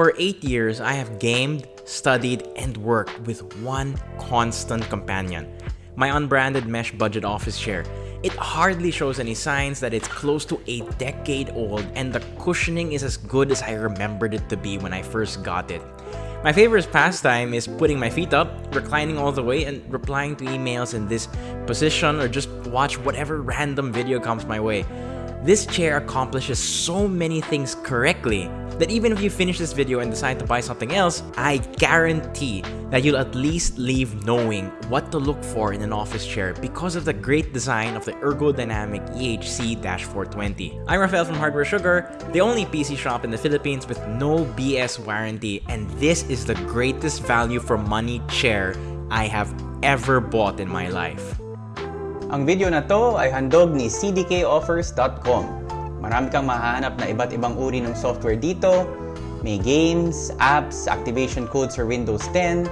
For 8 years, I have gamed, studied, and worked with one constant companion, my unbranded mesh budget office chair. It hardly shows any signs that it's close to a decade old and the cushioning is as good as I remembered it to be when I first got it. My favorite pastime is putting my feet up, reclining all the way, and replying to emails in this position or just watch whatever random video comes my way. This chair accomplishes so many things correctly that even if you finish this video and decide to buy something else, I guarantee that you'll at least leave knowing what to look for in an office chair because of the great design of the ergodynamic EHC-420. I'm Rafael from Hardware Sugar, the only PC shop in the Philippines with no BS warranty, and this is the greatest value for money chair I have ever bought in my life. Ang video na to ay handog ni cdkoffers.com. Marami kang mahanap na iba't ibang uri ng software dito. May games, apps, activation codes for Windows 10.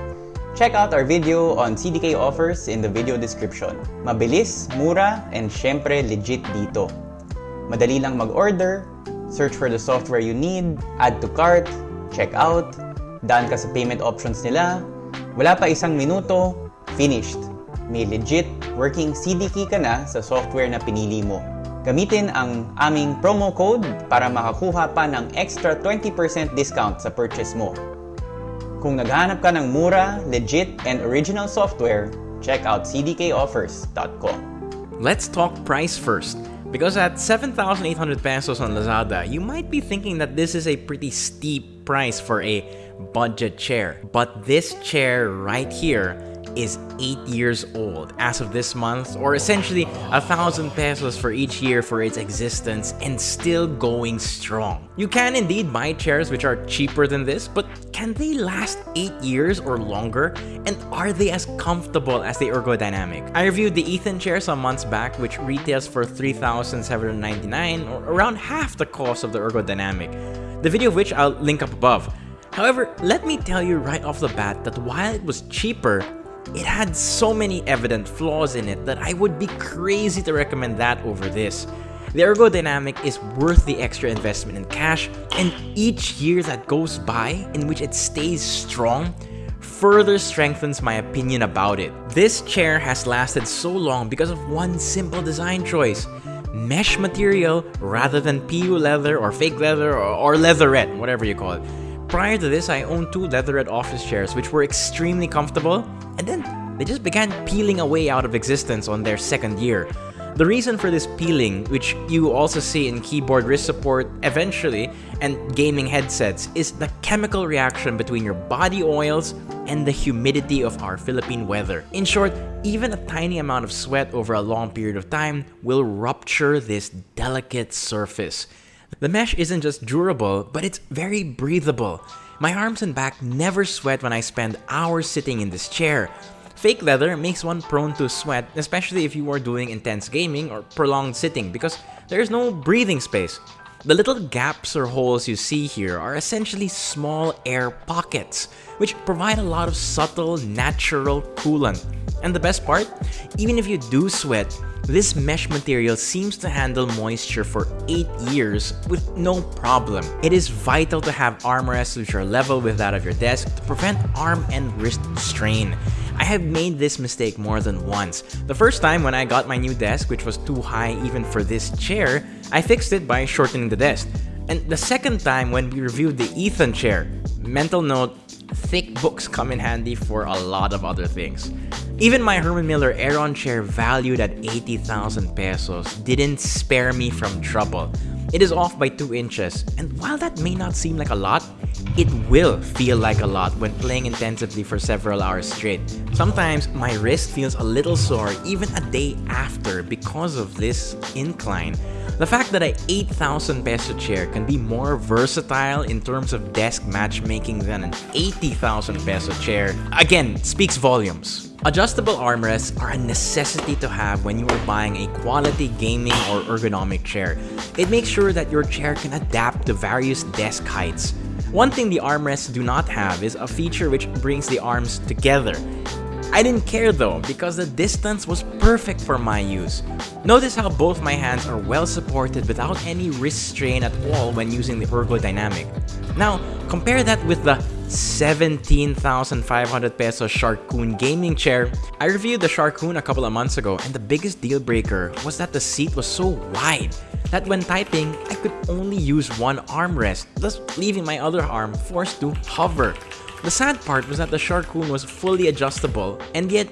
Check out our video on CDK offers in the video description. Mabilis, mura, and syempre legit dito. Madali lang mag-order, search for the software you need, add to cart, check out, daan ka sa payment options nila, wala pa isang minuto, finished may legit working CD key ka na sa software na pinili mo. Gamitin ang aming promo code para makakuha pa ng extra 20% discount sa purchase mo. Kung naghahanap ka ng mura, legit, and original software, check out cdkoffers.com. Let's talk price first. Because at 7,800 pesos on Lazada, you might be thinking that this is a pretty steep price for a budget chair. But this chair right here is 8 years old as of this month, or essentially a thousand pesos for each year for its existence and still going strong. You can indeed buy chairs which are cheaper than this, but can they last 8 years or longer? And are they as comfortable as the ergodynamic? I reviewed the Ethan chair some months back which retails for 3,799 or around half the cost of the ergodynamic. The video of which I'll link up above. However, let me tell you right off the bat that while it was cheaper, it had so many evident flaws in it that I would be crazy to recommend that over this. The ergodynamic is worth the extra investment in cash, and each year that goes by in which it stays strong further strengthens my opinion about it. This chair has lasted so long because of one simple design choice. Mesh material rather than PU leather or fake leather or, or leatherette, whatever you call it. Prior to this, I owned two leatherette office chairs which were extremely comfortable and then they just began peeling away out of existence on their second year. The reason for this peeling, which you also see in keyboard wrist support eventually and gaming headsets, is the chemical reaction between your body oils and the humidity of our Philippine weather. In short, even a tiny amount of sweat over a long period of time will rupture this delicate surface. The mesh isn't just durable, but it's very breathable. My arms and back never sweat when I spend hours sitting in this chair. Fake leather makes one prone to sweat, especially if you are doing intense gaming or prolonged sitting because there's no breathing space. The little gaps or holes you see here are essentially small air pockets, which provide a lot of subtle, natural coolant. And the best part? Even if you do sweat, this mesh material seems to handle moisture for 8 years with no problem. It is vital to have armrests which are level with that of your desk to prevent arm and wrist strain. I have made this mistake more than once. The first time when I got my new desk, which was too high even for this chair, I fixed it by shortening the desk. And the second time when we reviewed the Ethan chair, mental note, thick books come in handy for a lot of other things. Even my Herman Miller Aeron chair valued at 80,000 pesos didn't spare me from trouble. It is off by 2 inches, and while that may not seem like a lot, it will feel like a lot when playing intensively for several hours straight. Sometimes my wrist feels a little sore even a day after because of this incline. The fact that a 8,000 peso chair can be more versatile in terms of desk matchmaking than an 80,000 peso chair, again, speaks volumes. Adjustable armrests are a necessity to have when you are buying a quality gaming or ergonomic chair. It makes sure that your chair can adapt to various desk heights. One thing the armrests do not have is a feature which brings the arms together. I didn't care though, because the distance was perfect for my use. Notice how both my hands are well supported without any wrist strain at all when using the ergodynamic. Now, compare that with the 17,500 peso Sharkoon gaming chair. I reviewed the Sharkoon a couple of months ago and the biggest deal breaker was that the seat was so wide that when typing, I could only use one armrest, thus leaving my other arm forced to hover. The sad part was that the Sharkoon was fully adjustable and yet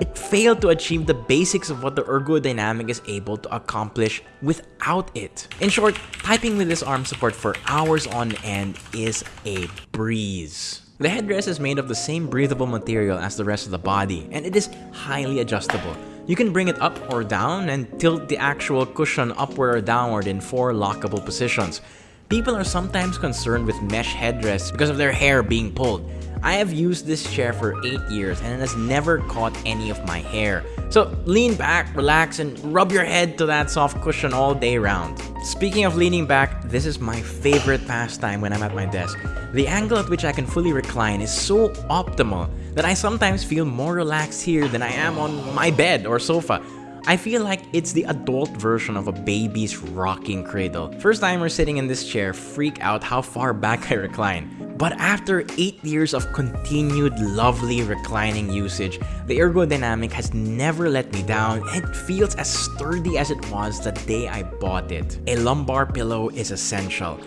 it failed to achieve the basics of what the ergodynamic is able to accomplish without it. In short, typing with this arm support for hours on end is a breeze. The headrest is made of the same breathable material as the rest of the body, and it is highly adjustable. You can bring it up or down and tilt the actual cushion upward or downward in four lockable positions. People are sometimes concerned with mesh headrests because of their hair being pulled. I have used this chair for 8 years and it has never caught any of my hair. So lean back, relax, and rub your head to that soft cushion all day round. Speaking of leaning back, this is my favorite pastime when I'm at my desk. The angle at which I can fully recline is so optimal that I sometimes feel more relaxed here than I am on my bed or sofa. I feel like it's the adult version of a baby's rocking cradle. First timers sitting in this chair freak out how far back I recline. But after 8 years of continued lovely reclining usage, the ergodynamic has never let me down it feels as sturdy as it was the day I bought it. A lumbar pillow is essential.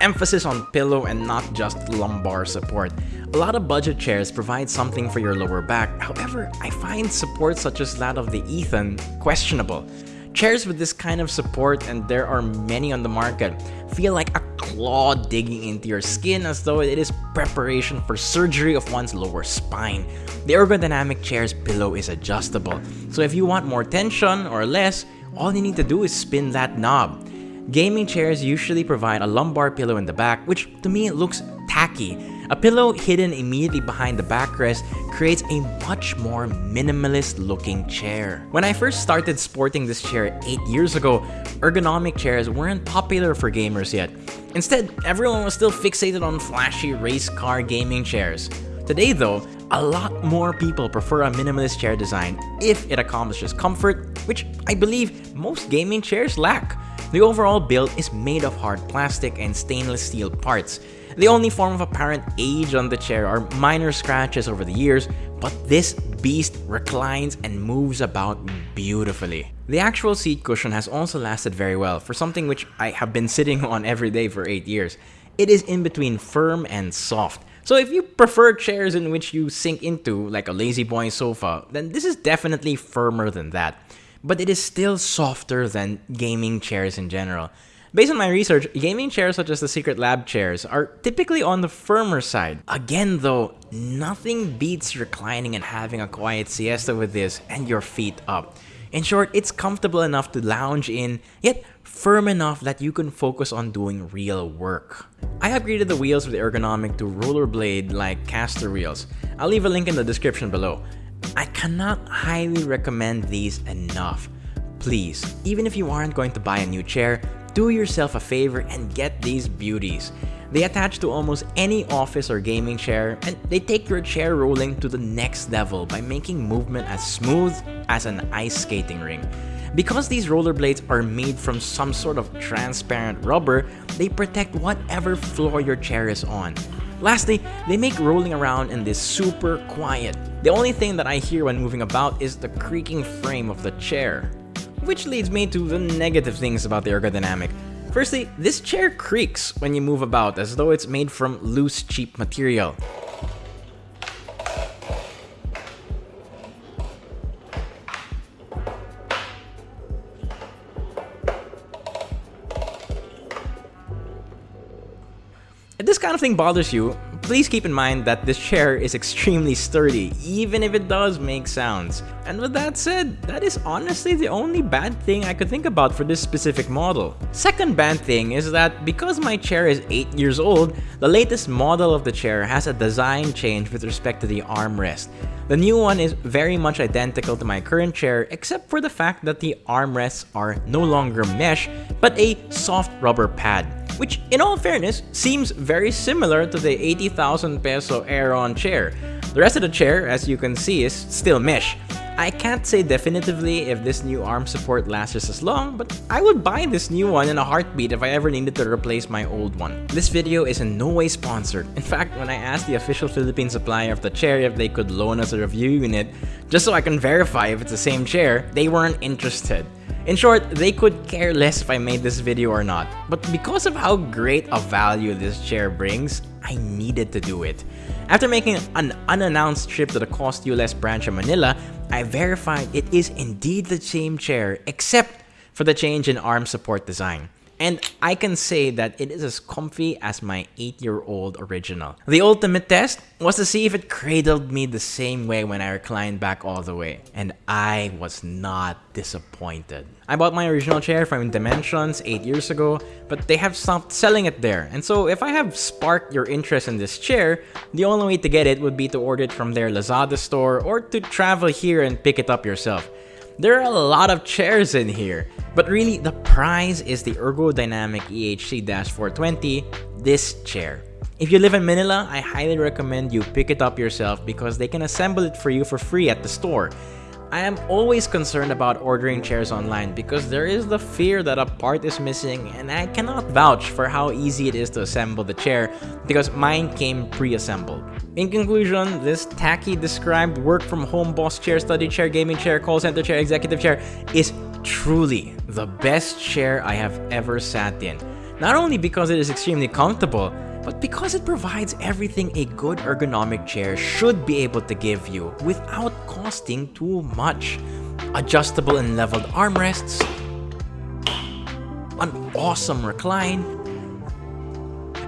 Emphasis on pillow and not just lumbar support. A lot of budget chairs provide something for your lower back, however, I find support such as that of the Ethan questionable. Chairs with this kind of support, and there are many on the market, feel like a claw digging into your skin as though it is preparation for surgery of one's lower spine. The ergodynamic chair's pillow is adjustable, so if you want more tension or less, all you need to do is spin that knob. Gaming chairs usually provide a lumbar pillow in the back, which to me looks tacky. A pillow hidden immediately behind the backrest creates a much more minimalist looking chair. When I first started sporting this chair 8 years ago, ergonomic chairs weren't popular for gamers yet. Instead, everyone was still fixated on flashy race car gaming chairs. Today though, a lot more people prefer a minimalist chair design if it accomplishes comfort, which I believe most gaming chairs lack. The overall build is made of hard plastic and stainless steel parts, the only form of apparent age on the chair are minor scratches over the years, but this beast reclines and moves about beautifully. The actual seat cushion has also lasted very well for something which I have been sitting on every day for 8 years. It is in between firm and soft. So if you prefer chairs in which you sink into, like a La-Z-Boy sofa, then this is definitely firmer than that. But it is still softer than gaming chairs in general. Based on my research, gaming chairs such as the Secretlab chairs are typically on the firmer side. Again though, nothing beats reclining and having a quiet siesta with this and your feet up. In short, it's comfortable enough to lounge in, yet firm enough that you can focus on doing real work. I upgraded the wheels with ergonomic to rollerblade like caster wheels. I'll leave a link in the description below. I cannot highly recommend these enough. Please, even if you aren't going to buy a new chair, do yourself a favor and get these beauties. They attach to almost any office or gaming chair, and they take your chair rolling to the next level by making movement as smooth as an ice skating ring. Because these rollerblades are made from some sort of transparent rubber, they protect whatever floor your chair is on. Lastly, they make rolling around in this super quiet. The only thing that I hear when moving about is the creaking frame of the chair. Which leads me to the negative things about the ergodynamic. Firstly, this chair creaks when you move about as though it's made from loose cheap material. If this kind of thing bothers you, please keep in mind that this chair is extremely sturdy, even if it does make sounds. And with that said, that is honestly the only bad thing I could think about for this specific model. Second bad thing is that because my chair is 8 years old, the latest model of the chair has a design change with respect to the armrest. The new one is very much identical to my current chair except for the fact that the armrests are no longer mesh, but a soft rubber pad which in all fairness seems very similar to the 80,000 peso Aeron chair. The rest of the chair, as you can see, is still mesh. I can't say definitively if this new arm support lasts just as long, but I would buy this new one in a heartbeat if I ever needed to replace my old one. This video is in no way sponsored. In fact, when I asked the official Philippine supplier of the chair if they could loan us a review unit, just so I can verify if it's the same chair, they weren't interested. In short, they could care less if I made this video or not. But because of how great a value this chair brings, I needed to do it. After making an unannounced trip to the Cost US branch in Manila, I verified it is indeed the same chair except for the change in arm support design and I can say that it is as comfy as my 8-year-old original. The ultimate test was to see if it cradled me the same way when I reclined back all the way, and I was not disappointed. I bought my original chair from Dimensions 8 years ago, but they have stopped selling it there, and so if I have sparked your interest in this chair, the only way to get it would be to order it from their Lazada store or to travel here and pick it up yourself. There are a lot of chairs in here, but really the prize is the ergodynamic EHC-420, this chair. If you live in Manila, I highly recommend you pick it up yourself because they can assemble it for you for free at the store. I am always concerned about ordering chairs online because there is the fear that a part is missing and I cannot vouch for how easy it is to assemble the chair because mine came pre-assembled. In conclusion, this tacky described work from home boss chair, study chair, gaming chair, call center chair, executive chair is truly the best chair I have ever sat in. Not only because it is extremely comfortable, but because it provides everything a good ergonomic chair should be able to give you without costing too much. Adjustable and leveled armrests, an awesome recline,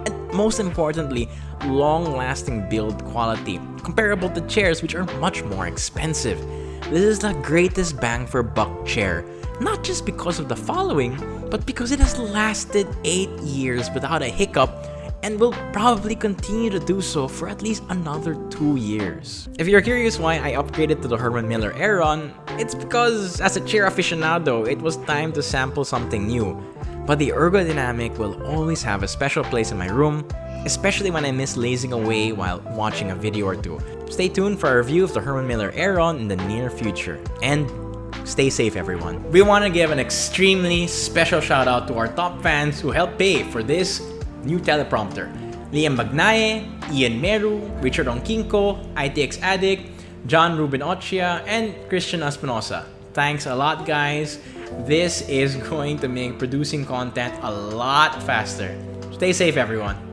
and most importantly, long-lasting build quality, comparable to chairs which are much more expensive. This is the greatest bang for buck chair, not just because of the following, but because it has lasted 8 years without a hiccup and will probably continue to do so for at least another 2 years. If you're curious why I upgraded to the Herman Miller Aeron, it's because as a chair aficionado, it was time to sample something new. But the ergodynamic will always have a special place in my room, especially when I miss lazing away while watching a video or two. Stay tuned for a review of the Herman Miller Aeron in the near future. And Stay safe, everyone. We want to give an extremely special shout out to our top fans who helped pay for this new teleprompter. Liam Magnaye, Ian Meru, Richard Onkinko, ITX Addict, John Ruben Ochia, and Christian Espinosa. Thanks a lot, guys. This is going to make producing content a lot faster. Stay safe, everyone.